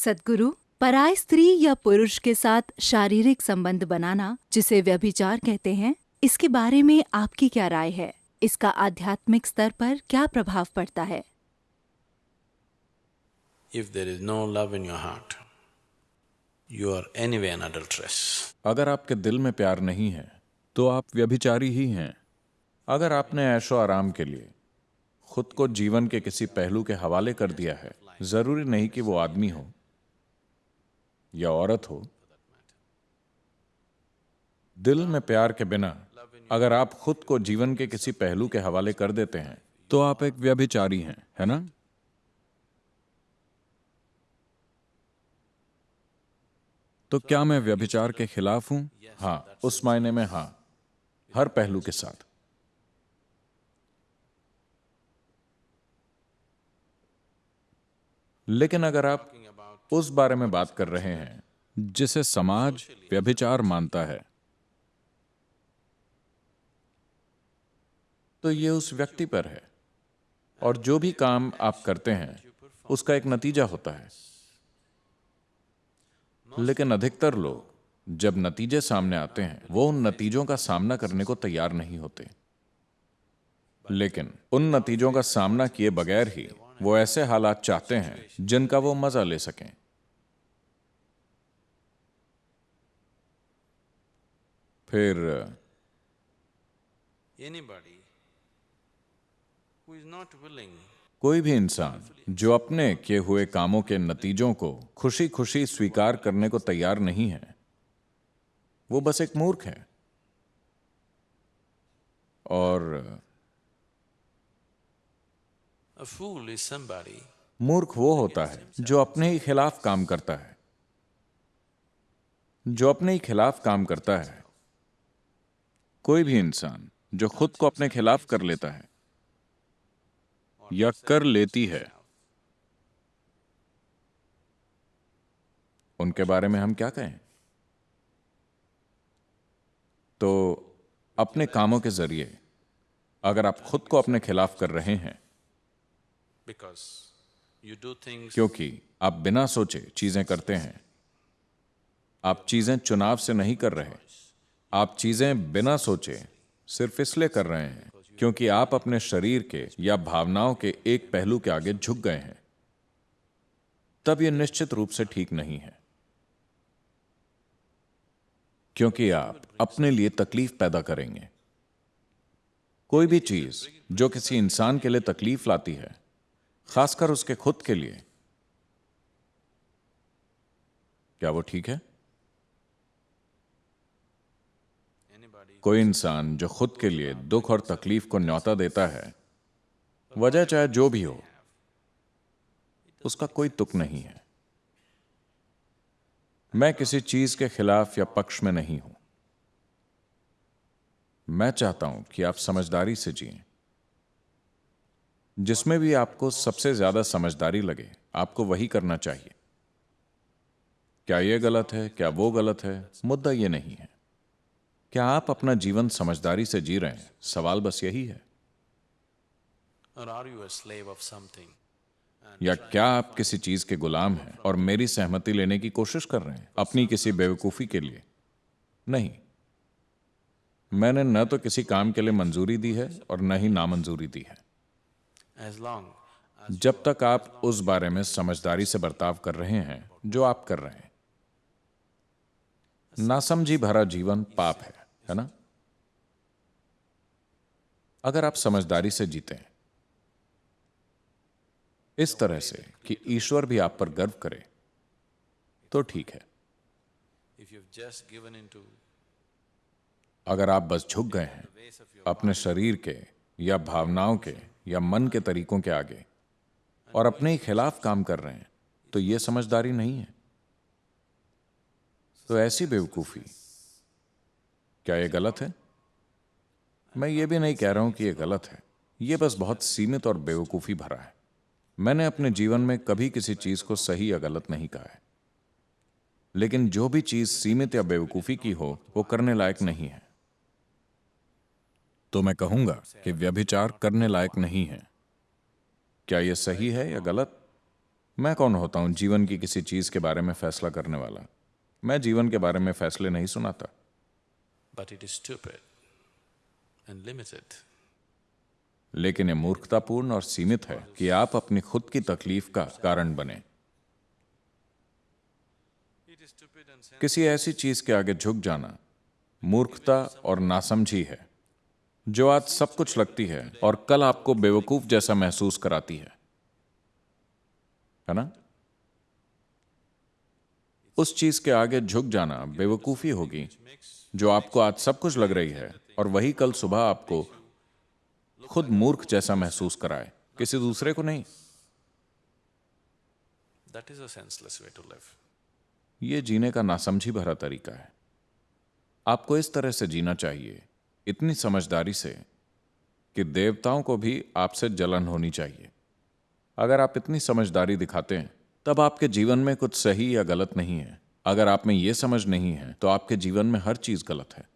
सदगुरु पराय स्त्री या पुरुष के साथ शारीरिक संबंध बनाना जिसे व्यभिचार कहते हैं इसके बारे में आपकी क्या राय है? इसका आध्यात्मिक स्तर पर क्या प्रभाव पड़ता है? If there is no love in your heart, you are anyway an adulteress. अगर आपके दिल में प्यार नहीं है तो आप व्यभिचारी ही हैं। अगर आपने ऐशो आराम के लिए खुद को जीवन के किसी पहलू के हवाले कर दिया है ज़रूरी नहीं कि वो आदमी हो। या औरत हो, दिल में प्यार के बिना अगर आप खुद को जीवन के किसी पहलू के हवाले कर देते हैं तो आप एक व्यभिचारी हैं, है ना? तो क्या मैं व्यभिचार के खिलाफ हूँ? हाँ उस मायने में हाँ हर पहलू के साथ। लेकिन अगर आप उस बारे में बात कर रहे हैं, जिसे समाज व्यभिचार मानता है। तो ये उस व्यक्ति पर है, और जो भी काम आप करते हैं, उसका एक नतीजा होता है। लेकिन अधिकतर लोग, जब नतीजे सामने आते हैं, वो उन नतीजों का सामना करने को तैयार नहीं होते। लेकिन उन नतीजों का सामना किए बगैर ही वो ऐसे हालात चाहते हैं, जिनका वो मज़ा ले सकें। फिर कोई भी इंसान जो अपने किए हुए कामों के नतीजों को खुशी खुशी स्वीकार करने को तैयार नहीं है वो बस एक मूर्ख है। और मूर्ख वो होता है जो अपने ही खिलाफ काम करता है। जो अपने ही खिलाफ काम करता है। कोई भी इंसान जो खुद को अपने खिलाफ कर लेता है या कर लेती है उनके बारे में हम क्या कहें? तो अपने कामों के ज़रिए अगर आप खुद को अपने खिलाफ कर रहे हैं क्योंकि आप बिना सोचे चीज़ें करते हैं आप चीज़ें चुनाव से नहीं कर रहे आप चीज़ें बिना सोचे सिर्फ़ इसलिए कर रहे हैं क्योंकि आप अपने शरीर के या भावनाओं के एक पहलू के आगे झुक गए हैं। तब यह निश्चित रूप से ठीक नहीं है। क्योंकि आप अपने लिए तकलीफ़ पैदा करेंगे। कोई भी चीज़ जो किसी इंसान के लिए तकलीफ़ लाती है, खासकर उसके खुद के लिए, क्या वो ठीक है? कोई इंसान जो खुद के लिए दुख और तकलीफ़ को न्योता देता है, वजह चाहे जो भी हो, उसका कोई तुक नहीं है। मैं किसी चीज़ के खिलाफ या पक्ष में नहीं हूँ। मैं चाहता हूँ कि आप समझदारी से जिएँ। जिसमें भी आपको सबसे ज़्यादा समझदारी लगे, आपको वही करना चाहिए। क्या यह गलत है, क्या वो गलत है, मुद्दा यह नहीं है। क्या आप अपना जीवन समझदारी से जी रहे हैं? सवाल बस यही है। या क्या आप किसी चीज़ के गुलाम हैं और मेरी सहमति लेने की कोशिश कर रहे हैं अपनी किसी बेवकूफ़ी के लिए? नहीं। मैंने न तो किसी काम के लिए मंजूरी दी है और न ही नामंजूरी दी है। जब तक आप उस बारे में समझदारी से बर्ताव कर रहे हैं जो आप कर रहे हैं। नासमझी भरा जीवन पाप है। है ना? अगर आप समझदारी से जीते हैं इस तरह से कि ईश्वर भी आप पर गर्व करे तो ठीक है। अगर आप बस झुक गए हैं अपने शरीर के या भावनाओं के या मन के तरीकों के आगे और अपने ही खिलाफ काम कर रहे हैं तो यह समझदारी नहीं है। तो ऐसी बेवकूफ़ी क्या यह गलत है? मैं ये भी नहीं कह रहा हूँ कि यह गलत है। यह बस बहुत सीमित और बेवकूफ़ी भरा है। मैंने अपने जीवन में कभी किसी चीज़ को सही या गलत नहीं कहा है। लेकिन जो भी चीज़ सीमित या बेवकूफ़ी की हो, वो करने लायक नहीं है। तो मैं कहूँगा कि व्यभिचार करने लायक नहीं है। क्या यह सही है या गलत? मैं कौन होता हूँ जीवन की किसी चीज़ के बारे में फैसला करने वाला? मैं जीवन के बारे में फैसले नहीं सुनाता। But it is stupid and limited. लेकिन ये मूर्खतापूर्ण और सीमित है कि आप अपनी खुद की तकलीफ़ का कारण बने। किसी ऐसी चीज़ के आगे झुक जाना मूर्खता और नासमझी है जो आज सब कुछ लगती है और कल आपको बेवकूफ़ जैसा महसूस कराती है। है ना? उस चीज़ के आगे झुक जाना बेवकूफ़ी होगी। जो आपको आज सब कुछ लग रही है और वही कल सुबह आपको खुद मूर्ख जैसा महसूस कराए। किसी दूसरे को नहीं। That is a senseless way to live. ये जीने का नासमझी भरा तरीका है। आपको इस तरह से जीना चाहिए इतनी समझदारी से कि देवताओं को भी आपसे जलन होनी चाहिए। अगर आप इतनी समझदारी दिखाते हैं तब आपके जीवन में कुछ सही या गलत नहीं है। अगर आप में ये समझ नहीं है तो आपके जीवन में हर चीज़ गलत है।